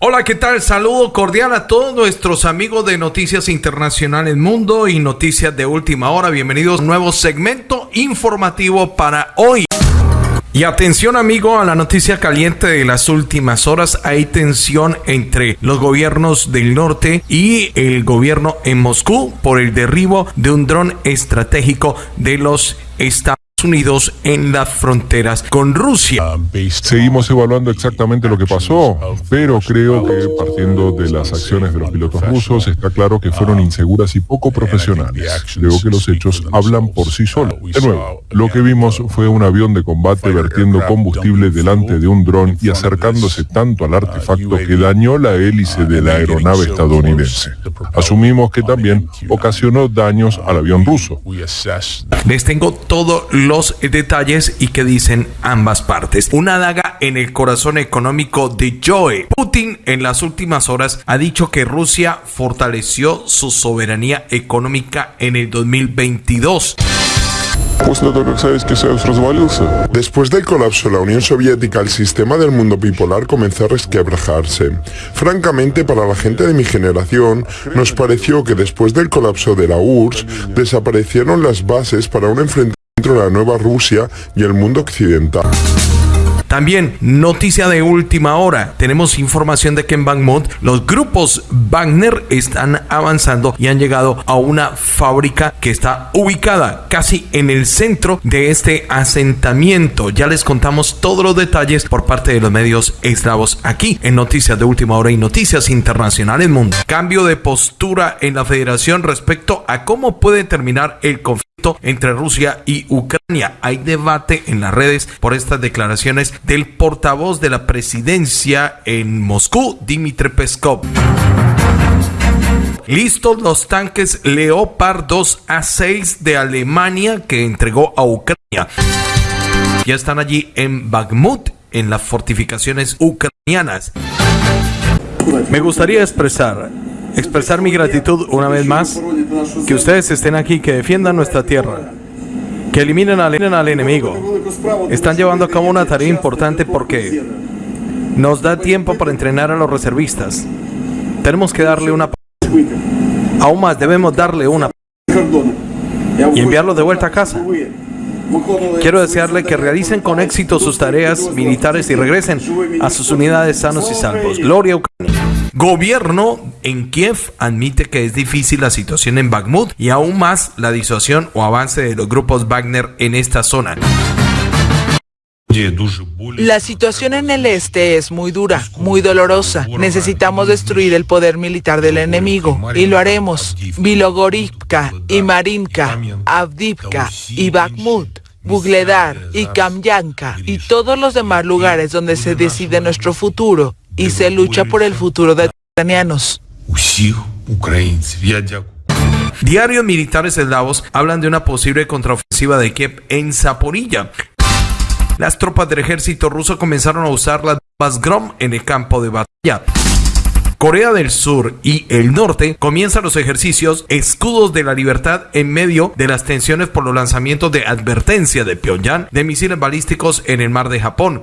Hola, ¿qué tal? Saludo cordial a todos nuestros amigos de Noticias Internacionales Mundo y Noticias de Última Hora. Bienvenidos a un nuevo segmento informativo para hoy. Y atención amigo a la noticia caliente de las últimas horas. Hay tensión entre los gobiernos del norte y el gobierno en Moscú por el derribo de un dron estratégico de los Estados Unidos en las fronteras con Rusia. Seguimos evaluando exactamente lo que pasó, pero creo que partiendo de las acciones de los pilotos rusos está claro que fueron inseguras y poco profesionales. Creo que los hechos hablan por sí solos. De nuevo, lo que vimos fue un avión de combate vertiendo combustible delante de un dron y acercándose tanto al artefacto que dañó la hélice de la aeronave estadounidense. Asumimos que también ocasionó daños al avión ruso. Les tengo todo lo detalles y que dicen ambas partes. Una daga en el corazón económico de Joe. Putin en las últimas horas ha dicho que Rusia fortaleció su soberanía económica en el 2022. Después del colapso de la Unión Soviética, el sistema del mundo bipolar comenzó a resquebrajarse. Francamente, para la gente de mi generación, nos pareció que después del colapso de la URSS, desaparecieron las bases para un enfrentamiento entre la nueva Rusia y el mundo occidental. También, noticia de última hora. Tenemos información de que en Bakhmut los grupos Wagner están avanzando y han llegado a una fábrica que está ubicada casi en el centro de este asentamiento. Ya les contamos todos los detalles por parte de los medios eslavos aquí en Noticias de Última Hora y Noticias Internacionales Mundo. Cambio de postura en la federación respecto a cómo puede terminar el conflicto entre Rusia y Ucrania. Hay debate en las redes por estas declaraciones del portavoz de la presidencia en Moscú, Dmitry Peskov. Listos los tanques Leopard 2 A6 de Alemania que entregó a Ucrania. Ya están allí en Bakhmut, en las fortificaciones ucranianas. Me gustaría expresar expresar mi gratitud una vez más, que ustedes estén aquí, que defiendan nuestra tierra, que eliminen al, enemigo. Están llevando a cabo una tarea importante porque nos da tiempo para entrenar a los reservistas. Tenemos que darle una... Aún más, debemos darle una... Y enviarlos de vuelta a casa. Quiero desearle que realicen con éxito sus tareas militares y regresen a sus unidades sanos y salvos. Gloria a Ucrania. Gobierno en Kiev admite que es difícil la situación en Bakhmut y aún más la disuasión o avance de los grupos Wagner en esta zona. La situación en el este es muy dura, muy dolorosa. Necesitamos destruir el poder militar del enemigo y lo haremos. Vilogorivka y Marinka, Avdivka y Bakhmut. Bugledar y Kamyanka y todos los demás lugares donde se decide nuestro futuro y se lucha por el futuro de los ucranianos. Diarios militares eslavos hablan de una posible contraofensiva de Kiev en Zaporilla. Las tropas del ejército ruso comenzaron a usar las bombas Grom en el campo de batalla. Corea del Sur y el Norte comienzan los ejercicios Escudos de la Libertad en medio de las tensiones por los lanzamientos de advertencia de Pyongyang de misiles balísticos en el mar de Japón.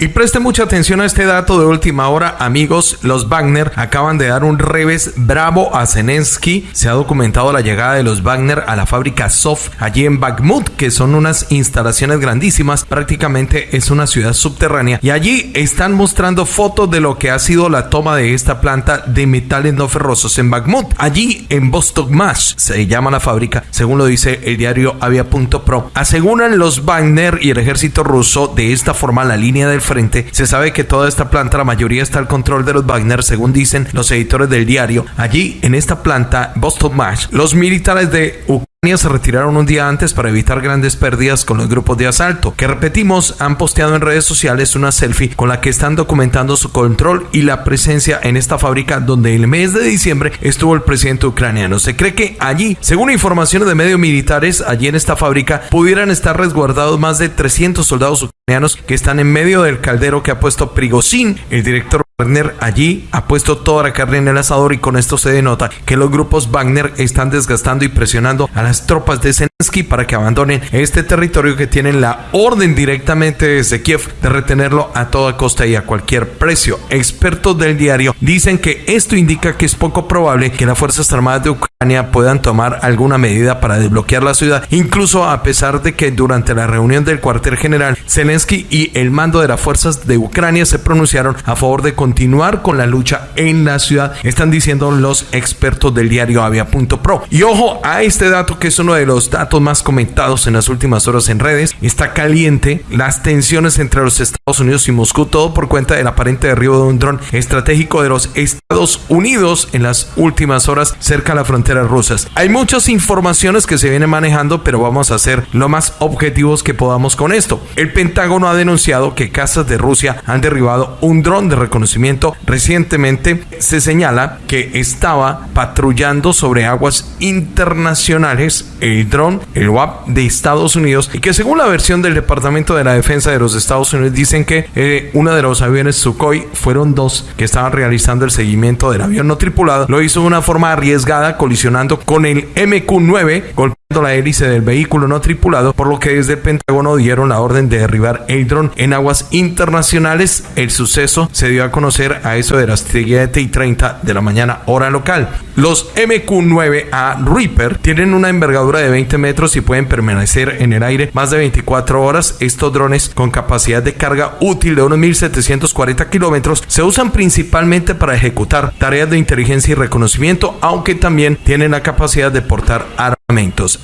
Y preste mucha atención a este dato de última hora, amigos. Los Wagner acaban de dar un revés bravo a Zelensky. Se ha documentado la llegada de los Wagner a la fábrica Soft allí en Bakhmut, que son unas instalaciones grandísimas. Prácticamente es una ciudad subterránea. Y allí están mostrando fotos de lo que ha sido la toma de esta planta de metales no ferrosos en Bakhmut. Allí en Vostokmash se llama la fábrica, según lo dice el diario Avia.pro. Aseguran los Wagner y el ejército ruso de esta forma la línea del frente. Se sabe que toda esta planta, la mayoría está al control de los Wagner, según dicen los editores del diario. Allí, en esta planta, Boston Mash, los militares de Ucrania se retiraron un día antes para evitar grandes pérdidas con los grupos de asalto, que repetimos, han posteado en redes sociales una selfie con la que están documentando su control y la presencia en esta fábrica donde el mes de diciembre estuvo el presidente ucraniano. Se cree que allí, según informaciones de medios militares, allí en esta fábrica pudieran estar resguardados más de 300 soldados ucranianos que están en medio del caldero que ha puesto Prigozhin, el director Wagner allí ha puesto toda la carne en el asador y con esto se denota que los grupos Wagner están desgastando y presionando a las tropas de Zelensky para que abandonen este territorio que tienen la orden directamente desde Kiev de retenerlo a toda costa y a cualquier precio. Expertos del diario dicen que esto indica que es poco probable que las Fuerzas Armadas de Ucrania puedan tomar alguna medida para desbloquear la ciudad, incluso a pesar de que durante la reunión del cuartel general Zelensky y el mando de las fuerzas de Ucrania se pronunciaron a favor de continuar con la lucha en la ciudad, están diciendo los expertos del diario Avia.pro. Y ojo a este dato que es uno de los datos más comentados en las últimas horas en redes. Está caliente las tensiones entre los Estados Unidos y Moscú, todo por cuenta del aparente derribo de un dron estratégico de los Estados Unidos en las últimas horas cerca de las fronteras rusas. Hay muchas informaciones que se vienen manejando, pero vamos a ser lo más objetivos que podamos con esto. El Pentágono ha denunciado que casas de Rusia han derribado un dron de reconocimiento recientemente se señala que estaba patrullando sobre aguas internacionales el dron, el WAP de Estados Unidos y que según la versión del Departamento de la Defensa de los Estados Unidos dicen que eh, uno de los aviones Sukhoi fueron dos que estaban realizando el seguimiento del avión no tripulado. Lo hizo de una forma arriesgada colisionando con el MQ-9 la hélice del vehículo no tripulado, por lo que desde el Pentágono dieron la orden de derribar el dron en aguas internacionales. El suceso se dio a conocer a eso de las 7 y 30 de la mañana hora local. Los MQ-9A Reaper tienen una envergadura de 20 metros y pueden permanecer en el aire más de 24 horas. Estos drones con capacidad de carga útil de unos 1740 kilómetros se usan principalmente para ejecutar tareas de inteligencia y reconocimiento, aunque también tienen la capacidad de portar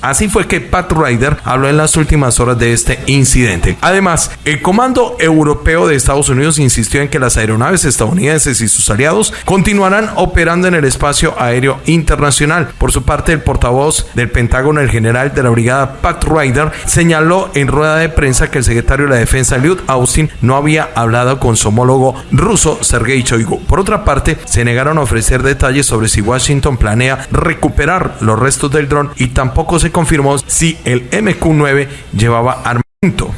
Así fue que Pat Ryder habló en las últimas horas de este incidente. Además, el Comando Europeo de Estados Unidos insistió en que las aeronaves estadounidenses y sus aliados continuarán operando en el espacio aéreo internacional. Por su parte, el portavoz del Pentágono, el general de la brigada Pat Ryder, señaló en rueda de prensa que el secretario de la Defensa, Lloyd Austin, no había hablado con su homólogo ruso, Sergei Shoigu. Por otra parte, se negaron a ofrecer detalles sobre si Washington planea recuperar los restos del dron y tampoco se confirmó si el MQ-9 llevaba armas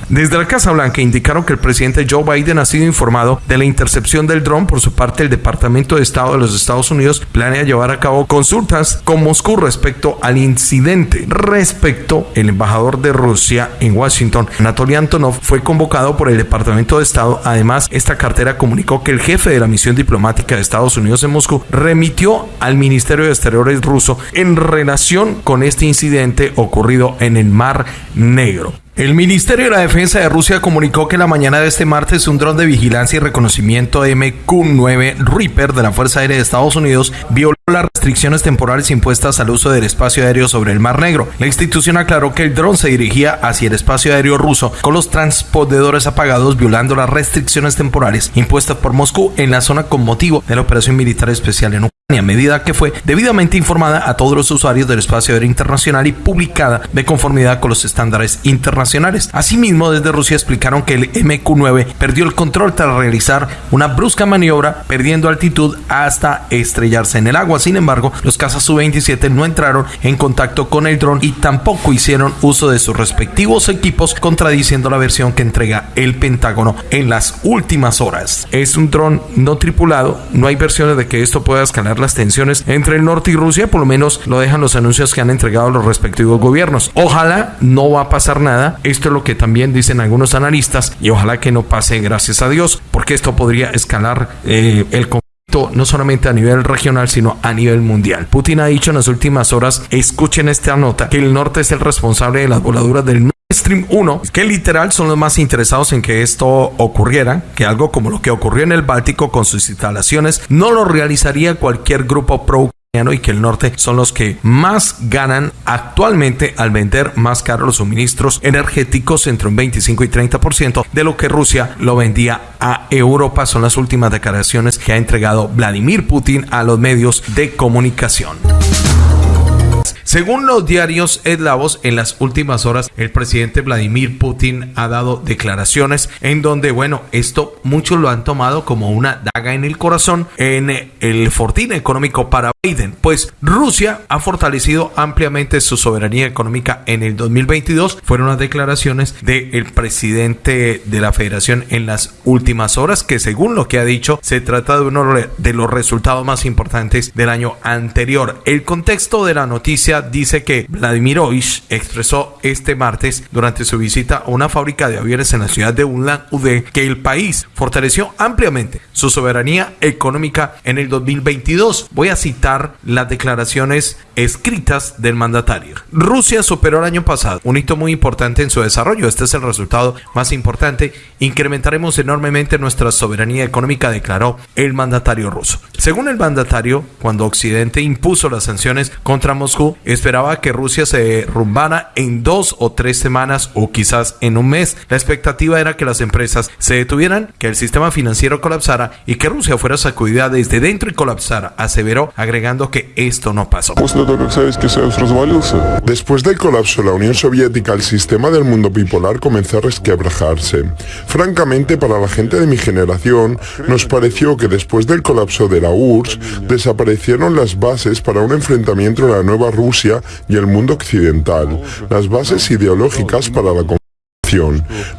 desde la Casa Blanca indicaron que el presidente Joe Biden ha sido informado de la intercepción del dron. Por su parte, el Departamento de Estado de los Estados Unidos planea llevar a cabo consultas con Moscú respecto al incidente. Respecto, el embajador de Rusia en Washington, Anatoly Antonov, fue convocado por el Departamento de Estado. Además, esta cartera comunicó que el jefe de la misión diplomática de Estados Unidos en Moscú remitió al Ministerio de Exteriores ruso en relación con este incidente ocurrido en el Mar Negro. El Ministerio de la Defensa de Rusia comunicó que la mañana de este martes un dron de vigilancia y reconocimiento MQ-9 Reaper de la Fuerza Aérea de Estados Unidos violó las restricciones temporales impuestas al uso del espacio aéreo sobre el Mar Negro. La institución aclaró que el dron se dirigía hacia el espacio aéreo ruso con los transpondedores apagados violando las restricciones temporales impuestas por Moscú en la zona con motivo de la operación militar especial en Ucrania a medida que fue debidamente informada a todos los usuarios del espacio aéreo internacional y publicada de conformidad con los estándares internacionales. Asimismo, desde Rusia explicaron que el MQ-9 perdió el control tras realizar una brusca maniobra, perdiendo altitud hasta estrellarse en el agua. Sin embargo, los cazas Su-27 no entraron en contacto con el dron y tampoco hicieron uso de sus respectivos equipos, contradiciendo la versión que entrega el Pentágono en las últimas horas. Es un dron no tripulado, no hay versiones de que esto pueda escalar las tensiones entre el norte y Rusia, por lo menos lo dejan los anuncios que han entregado los respectivos gobiernos. Ojalá no va a pasar nada, esto es lo que también dicen algunos analistas y ojalá que no pase, gracias a Dios, porque esto podría escalar eh, el conflicto no solamente a nivel regional, sino a nivel mundial. Putin ha dicho en las últimas horas, escuchen esta nota, que el norte es el responsable de las voladuras del Stream 1, que literal son los más interesados en que esto ocurriera, que algo como lo que ocurrió en el Báltico con sus instalaciones no lo realizaría cualquier grupo pro y que el norte son los que más ganan actualmente al vender más caro los suministros energéticos entre un 25 y 30% de lo que Rusia lo vendía a Europa. Son las últimas declaraciones que ha entregado Vladimir Putin a los medios de comunicación. Según los diarios eslavos, en las últimas horas el presidente Vladimir Putin ha dado declaraciones en donde, bueno, esto muchos lo han tomado como una daga en el corazón en el fortín económico para Biden, pues Rusia ha fortalecido ampliamente su soberanía económica en el 2022. Fueron las declaraciones del presidente de la federación en las últimas horas, que según lo que ha dicho, se trata de uno de los resultados más importantes del año anterior. El contexto de la noticia dice que Vladimir Oish expresó este martes durante su visita a una fábrica de aviones en la ciudad de Ulan Ude que el país fortaleció ampliamente su soberanía económica en el 2022. Voy a citar las declaraciones escritas del mandatario. Rusia superó el año pasado un hito muy importante en su desarrollo. Este es el resultado más importante. Incrementaremos enormemente nuestra soberanía económica, declaró el mandatario ruso. Según el mandatario, cuando Occidente impuso las sanciones contra Moscú, esperaba que Rusia se derrumbara en dos o tres semanas o quizás en un mes. La expectativa era que las empresas se detuvieran, que el sistema financiero colapsara y que Rusia fuera sacudida desde dentro y colapsara, aseveró, agregando que esto no pasó. Después del colapso de la Unión Soviética, el sistema del mundo bipolar comenzó a resquebrajarse. Francamente, para la gente de mi generación, nos pareció que después del colapso de la URSS, desaparecieron las bases para un enfrentamiento entre la nueva Rusia y el mundo occidental, las bases ideológicas para la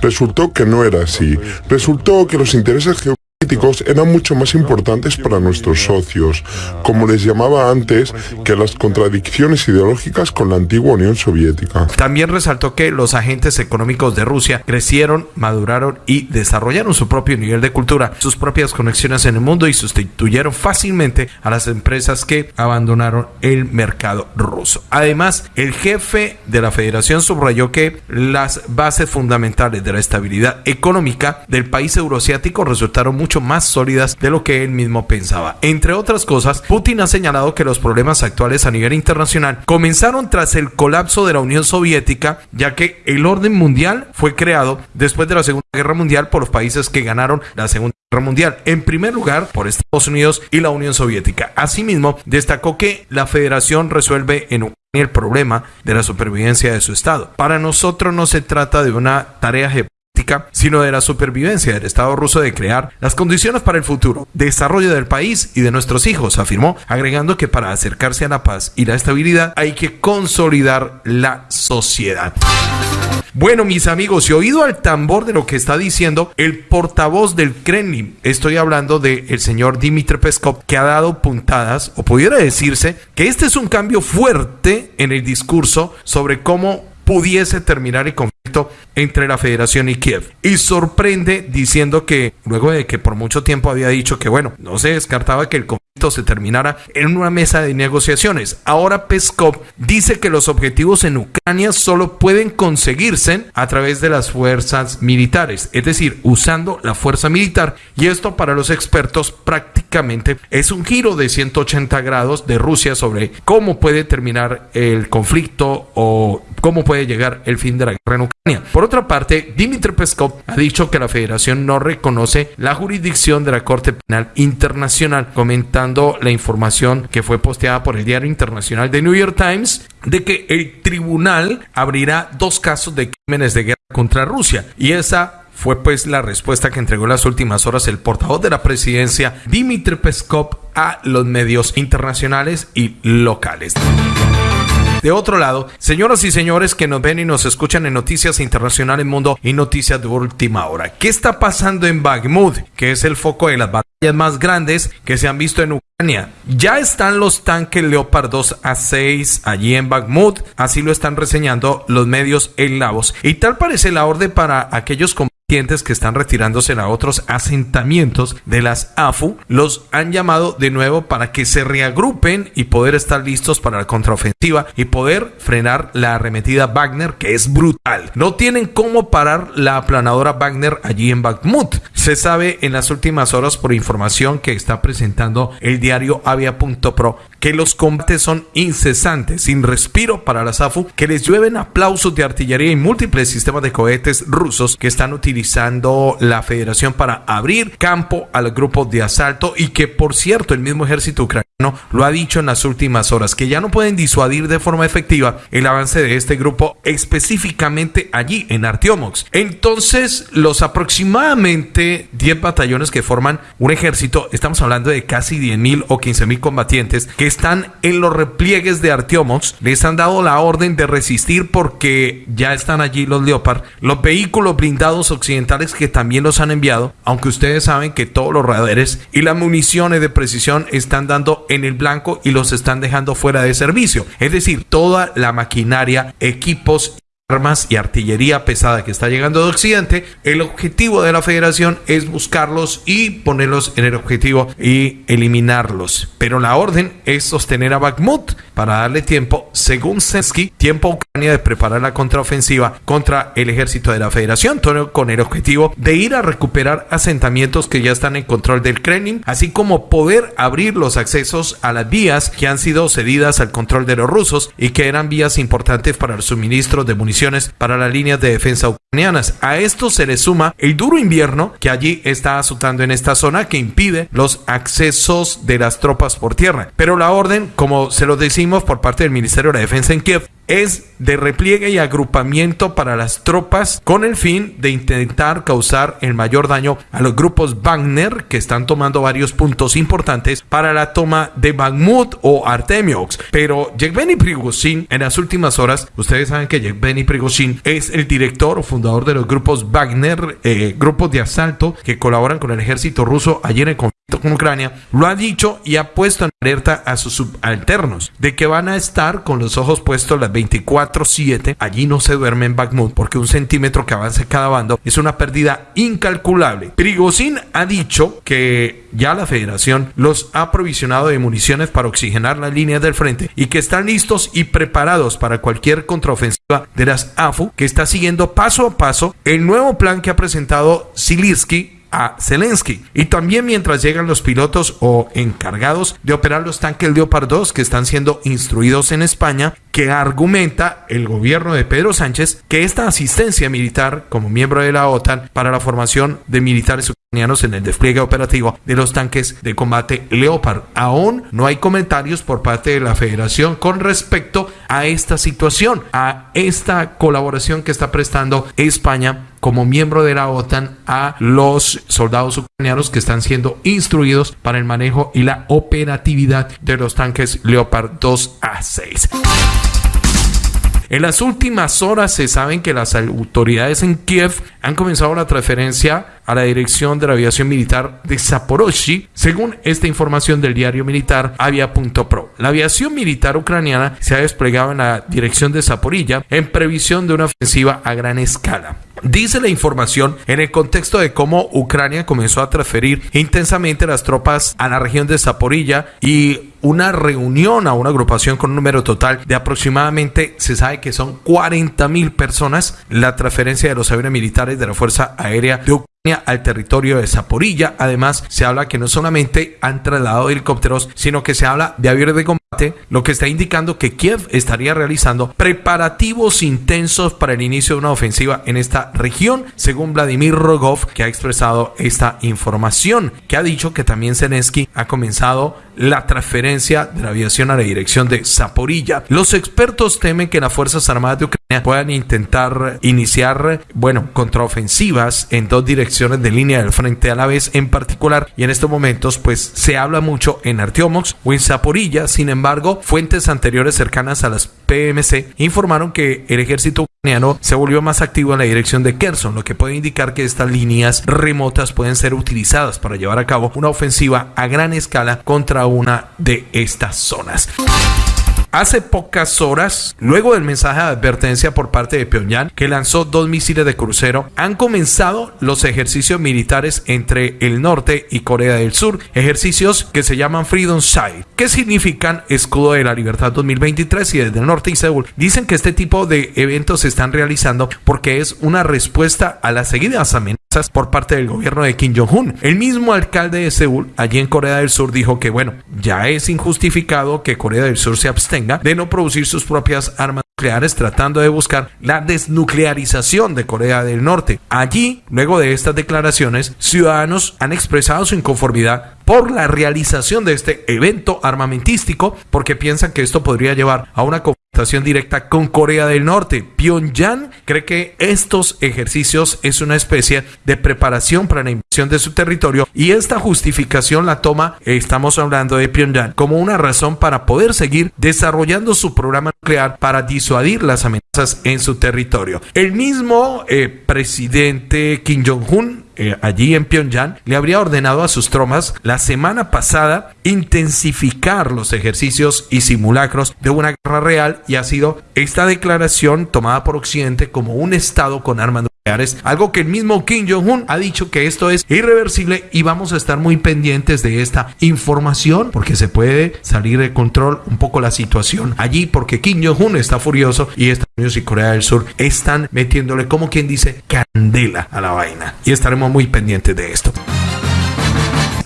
Resultó que no era así. Resultó que los intereses geopolíticos eran mucho más importantes para nuestros socios, como les llamaba antes, que las contradicciones ideológicas con la antigua Unión Soviética. También resaltó que los agentes económicos de Rusia crecieron, maduraron y desarrollaron su propio nivel de cultura, sus propias conexiones en el mundo y sustituyeron fácilmente a las empresas que abandonaron el mercado ruso. Además, el jefe de la federación subrayó que las bases fundamentales de la estabilidad económica del país euroasiático resultaron muy mucho más sólidas de lo que él mismo pensaba. Entre otras cosas, Putin ha señalado que los problemas actuales a nivel internacional comenzaron tras el colapso de la Unión Soviética, ya que el orden mundial fue creado después de la Segunda Guerra Mundial por los países que ganaron la Segunda Guerra Mundial. En primer lugar, por Estados Unidos y la Unión Soviética. Asimismo, destacó que la federación resuelve en el problema de la supervivencia de su Estado. Para nosotros no se trata de una tarea sino de la supervivencia del Estado ruso de crear las condiciones para el futuro desarrollo del país y de nuestros hijos, afirmó, agregando que para acercarse a la paz y la estabilidad hay que consolidar la sociedad. Bueno, mis amigos, he oído al tambor de lo que está diciendo el portavoz del Kremlin. Estoy hablando del señor Dmitry Peskov, que ha dado puntadas, o pudiera decirse que este es un cambio fuerte en el discurso sobre cómo pudiese terminar el conflicto entre la federación y Kiev. Y sorprende diciendo que luego de que por mucho tiempo había dicho que bueno, no se descartaba que el conflicto se terminara en una mesa de negociaciones. Ahora Peskov dice que los objetivos en Ucrania solo pueden conseguirse a través de las fuerzas militares, es decir, usando la fuerza militar. Y esto para los expertos prácticamente es un giro de 180 grados de Rusia sobre cómo puede terminar el conflicto o cómo puede llegar el fin de la guerra en Ucrania. Por otra parte, Dmitry Peskov ha dicho que la federación no reconoce la jurisdicción de la Corte Penal Internacional, comentando la información que fue posteada por el diario internacional The New York Times de que el tribunal abrirá dos casos de crímenes de guerra contra Rusia. Y esa fue pues la respuesta que entregó en las últimas horas el portavoz de la presidencia, Dmitry Peskov, a los medios internacionales y locales. De otro lado, señoras y señores que nos ven y nos escuchan en Noticias Internacionales Mundo y Noticias de Última Hora, ¿qué está pasando en Bakhmut, que es el foco de las batallas más grandes que se han visto en Ucrania? Ya están los tanques Leopard 2 A6 allí en Bakhmut, así lo están reseñando los medios en Lavos. Y tal parece la orden para aquellos que están retirándose a otros asentamientos de las AFU los han llamado de nuevo para que se reagrupen y poder estar listos para la contraofensiva y poder frenar la arremetida Wagner que es brutal. No tienen cómo parar la aplanadora Wagner allí en Bakhmut. Se sabe en las últimas horas por información que está presentando el diario Avia.pro que los combates son incesantes, sin respiro para las AFU, que les llueven aplausos de artillería y múltiples sistemas de cohetes rusos que están utilizando la federación para abrir campo al grupo de asalto y que por cierto el mismo ejército ucraniano lo ha dicho en las últimas horas, que ya no pueden disuadir de forma efectiva el avance de este grupo específicamente allí en Artiomox. Entonces, los aproximadamente 10 batallones que forman un ejército, estamos hablando de casi 10 mil o 15 mil combatientes que están en los repliegues de Artiomox, les han dado la orden de resistir porque ya están allí los Leopard, los vehículos blindados occidentales que también los han enviado, aunque ustedes saben que todos los radares y las municiones de precisión están dando en el blanco y los están dejando fuera de servicio. Es decir, toda la maquinaria, equipos armas y artillería pesada que está llegando de Occidente, el objetivo de la federación es buscarlos y ponerlos en el objetivo y eliminarlos. Pero la orden es sostener a Bakhmut para darle tiempo, según Sensky, tiempo a Ucrania de preparar la contraofensiva contra el ejército de la federación, todo con el objetivo de ir a recuperar asentamientos que ya están en control del Kremlin, así como poder abrir los accesos a las vías que han sido cedidas al control de los rusos y que eran vías importantes para el suministro de para las líneas de defensa ucranianas. A esto se le suma el duro invierno que allí está azotando en esta zona que impide los accesos de las tropas por tierra. Pero la orden, como se lo decimos por parte del Ministerio de Defensa en Kiev, es de repliegue y agrupamiento para las tropas con el fin de intentar causar el mayor daño a los grupos Wagner que están tomando varios puntos importantes para la toma de Bakhmut o Artemiox. Pero Yevgeny Prigozhin en las últimas horas, ustedes saben que Yevgeny Prigozhin es el director o fundador de los grupos Wagner, eh, grupos de asalto que colaboran con el ejército ruso allí en con Ucrania, lo ha dicho y ha puesto en alerta a sus subalternos de que van a estar con los ojos puestos las 24-7. Allí no se duerme en Bakhmut porque un centímetro que avance cada bando es una pérdida incalculable. Prigozhin ha dicho que ya la federación los ha provisionado de municiones para oxigenar las líneas del frente y que están listos y preparados para cualquier contraofensiva de las AFU que está siguiendo paso a paso el nuevo plan que ha presentado Zilinsky a Zelensky. Y también mientras llegan los pilotos o encargados de operar los tanques Leopard 2 que están siendo instruidos en España, que argumenta el gobierno de Pedro Sánchez que esta asistencia militar como miembro de la OTAN para la formación de militares ucranianos en el despliegue operativo de los tanques de combate Leopard. Aún no hay comentarios por parte de la federación con respecto a esta situación, a esta colaboración que está prestando España como miembro de la OTAN a los soldados ucranianos que están siendo instruidos para el manejo y la operatividad de los tanques Leopard 2 a 6. En las últimas horas se saben que las autoridades en Kiev han comenzado la transferencia a la dirección de la aviación militar de Zaporozhye, según esta información del diario militar Avia.pro. La aviación militar ucraniana se ha desplegado en la dirección de Zaporilla en previsión de una ofensiva a gran escala. Dice la información en el contexto de cómo Ucrania comenzó a transferir intensamente las tropas a la región de Zaporilla y una reunión a una agrupación con un número total de aproximadamente, se sabe que son 40 mil personas, la transferencia de los aviones militares de la Fuerza Aérea de Ucrania al territorio de Zaporilla. Además, se habla que no solamente han trasladado helicópteros, sino que se habla de aviones de combate, lo que está indicando que Kiev estaría realizando preparativos intensos para el inicio de una ofensiva en esta región, según Vladimir Rogov, que ha expresado esta información, que ha dicho que también Zelensky ha comenzado la transferencia de la aviación a la dirección de Zaporilla. Los expertos temen que las Fuerzas Armadas de Ucrania puedan intentar iniciar, bueno, contraofensivas en dos direcciones de línea del frente a la vez en particular y en estos momentos pues se habla mucho en Artiomox o en Zaporilla, sin embargo, fuentes anteriores cercanas a las PMC informaron que el ejército ucraniano se volvió más activo en la dirección de Kherson, lo que puede indicar que estas líneas remotas pueden ser utilizadas para llevar a cabo una ofensiva a gran escala contra una de estas zonas. Hace pocas horas, luego del mensaje de advertencia por parte de Pyongyang, que lanzó dos misiles de crucero, han comenzado los ejercicios militares entre el norte y Corea del Sur, ejercicios que se llaman Freedom Side, que significan Escudo de la Libertad 2023 y desde el norte y Seúl. Dicen que este tipo de eventos se están realizando porque es una respuesta a las seguidas amenazas por parte del gobierno de Kim Jong-un. El mismo alcalde de Seúl, allí en Corea del Sur, dijo que bueno, ya es injustificado que Corea del Sur se abstenga de no producir sus propias armas nucleares tratando de buscar la desnuclearización de Corea del Norte. Allí, luego de estas declaraciones, ciudadanos han expresado su inconformidad por la realización de este evento armamentístico porque piensan que esto podría llevar a una directa con Corea del Norte. Pyongyang cree que estos ejercicios es una especie de preparación para la invasión de su territorio y esta justificación la toma, estamos hablando de Pyongyang, como una razón para poder seguir desarrollando su programa nuclear para disuadir las amenazas en su territorio. El mismo eh, presidente Kim Jong-un eh, allí en Pyongyang, le habría ordenado a sus tropas la semana pasada intensificar los ejercicios y simulacros de una guerra real y ha sido esta declaración tomada por Occidente como un Estado con armas algo que el mismo Kim Jong-un ha dicho que esto es irreversible y vamos a estar muy pendientes de esta información porque se puede salir de control un poco la situación allí porque Kim Jong-un está furioso y Estados Unidos y Corea del Sur están metiéndole como quien dice candela a la vaina y estaremos muy pendientes de esto.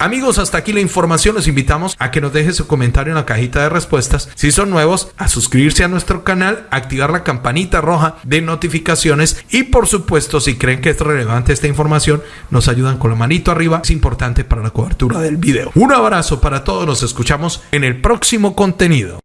Amigos, hasta aquí la información. Los invitamos a que nos deje su comentario en la cajita de respuestas. Si son nuevos, a suscribirse a nuestro canal, activar la campanita roja de notificaciones y por supuesto, si creen que es relevante esta información, nos ayudan con la manito arriba. Es importante para la cobertura del video. Un abrazo para todos. Nos escuchamos en el próximo contenido.